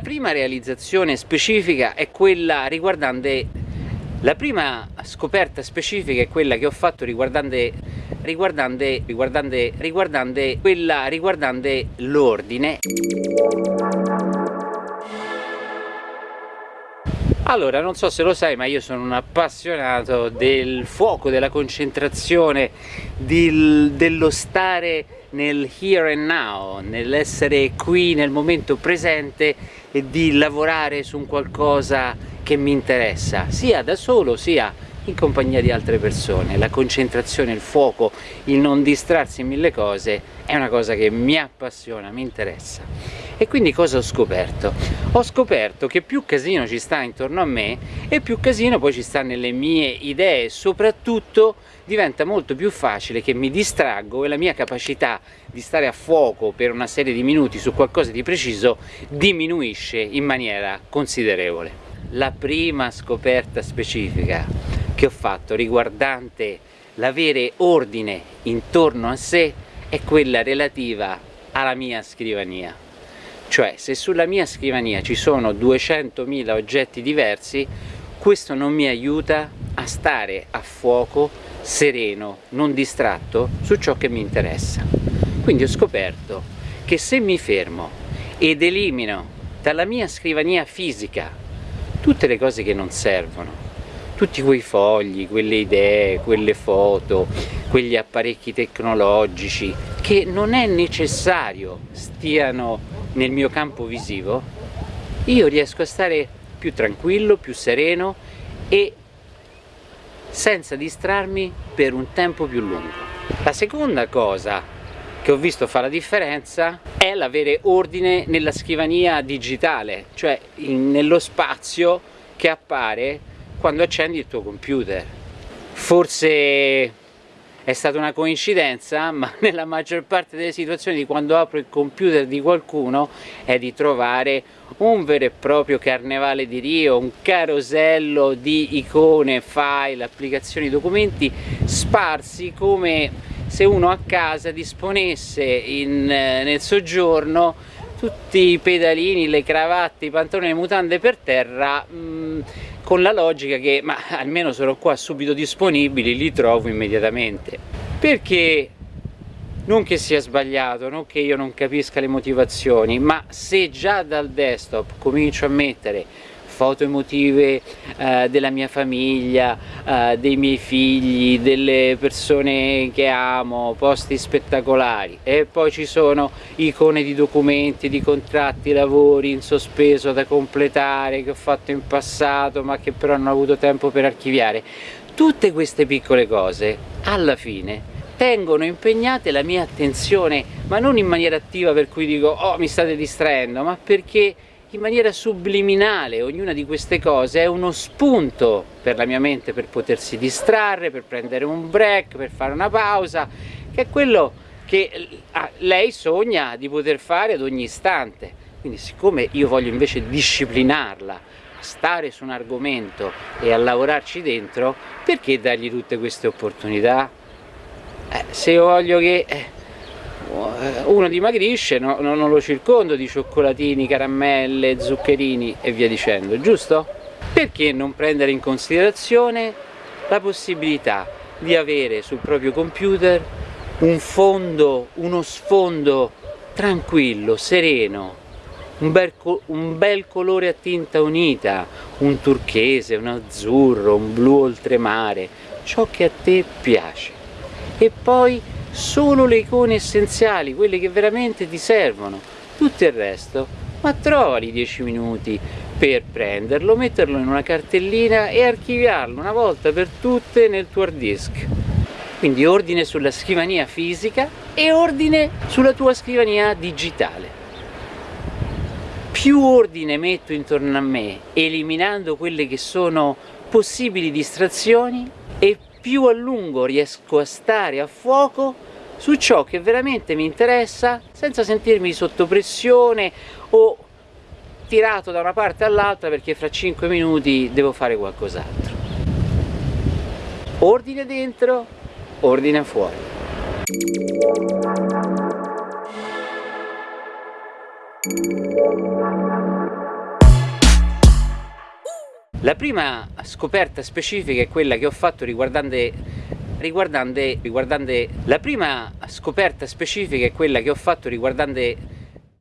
prima realizzazione specifica è quella riguardante la prima scoperta specifica è quella che ho fatto riguardante riguardante riguardante riguardante quella riguardante l'ordine Allora, non so se lo sai, ma io sono un appassionato del fuoco, della concentrazione, del, dello stare nel here and now, nell'essere qui nel momento presente e di lavorare su un qualcosa che mi interessa, sia da solo sia in compagnia di altre persone. La concentrazione, il fuoco, il non distrarsi in mille cose è una cosa che mi appassiona, mi interessa. E quindi cosa ho scoperto? Ho scoperto che più casino ci sta intorno a me e più casino poi ci sta nelle mie idee, soprattutto diventa molto più facile che mi distraggo e la mia capacità di stare a fuoco per una serie di minuti su qualcosa di preciso diminuisce in maniera considerevole. La prima scoperta specifica che ho fatto riguardante l'avere ordine intorno a sé è quella relativa alla mia scrivania. Cioè, se sulla mia scrivania ci sono 200.000 oggetti diversi, questo non mi aiuta a stare a fuoco, sereno, non distratto su ciò che mi interessa. Quindi ho scoperto che se mi fermo ed elimino dalla mia scrivania fisica tutte le cose che non servono, tutti quei fogli, quelle idee, quelle foto, quegli apparecchi tecnologici che non è necessario stiano nel mio campo visivo, io riesco a stare più tranquillo, più sereno e senza distrarmi per un tempo più lungo. La seconda cosa che ho visto fa la differenza è l'avere ordine nella scrivania digitale, cioè in, nello spazio che appare quando accendi il tuo computer. Forse è stata una coincidenza, ma nella maggior parte delle situazioni di quando apro il computer di qualcuno è di trovare un vero e proprio carnevale di Rio, un carosello di icone, file, applicazioni, documenti sparsi come se uno a casa disponesse in, eh, nel soggiorno tutti i pedalini, le cravatte, i pantaloni, le mutande per terra mh, mm, con la logica che ma almeno sono qua subito disponibili, li trovo immediatamente. Perché non che sia sbagliato, non che io non capisca le motivazioni, ma se già dal desktop comincio a mettere foto emotive eh, della mia famiglia, eh, dei miei figli, delle persone che amo, posti spettacolari e poi ci sono icone di documenti, di contratti, lavori in sospeso da completare che ho fatto in passato ma che però non ho avuto tempo per archiviare. Tutte queste piccole cose alla fine tengono impegnate la mia attenzione ma non in maniera attiva per cui dico oh mi state distraendo ma perché in maniera subliminale ognuna di queste cose è uno spunto per la mia mente per potersi distrarre, per prendere un break, per fare una pausa, che è quello che ah, lei sogna di poter fare ad ogni istante. Quindi siccome io voglio invece disciplinarla, stare su un argomento e a lavorarci dentro, perché dargli tutte queste opportunità? Eh, se io voglio che... Eh, uno dimagrisce, no, no, non lo circondo di cioccolatini, caramelle, zuccherini e via dicendo, giusto? Perché non prendere in considerazione la possibilità di avere sul proprio computer un fondo, uno sfondo tranquillo, sereno, un bel, un bel, colore a tinta unita, un turchese, un azzurro, un blu oltremare, ciò che a te piace. E poi solo le icone essenziali, quelle che veramente ti servono, tutto il resto, ma trovali 10 minuti per prenderlo, metterlo in una cartellina e archiviarlo una volta per tutte nel tuo hard disk. Quindi ordine sulla scrivania fisica e ordine sulla tua scrivania digitale. Più ordine metto intorno a me, eliminando quelle che sono possibili distrazioni, e più a lungo riesco a stare a fuoco su ciò che veramente mi interessa senza sentirmi sotto pressione o tirato da una parte all'altra perché fra 5 minuti devo fare qualcos'altro. Ordine dentro, ordine fuori. La prima scoperta specifica è quella che ho fatto riguardante, riguardante, riguardante la prima scoperta specifica è quella che ho fatto riguardante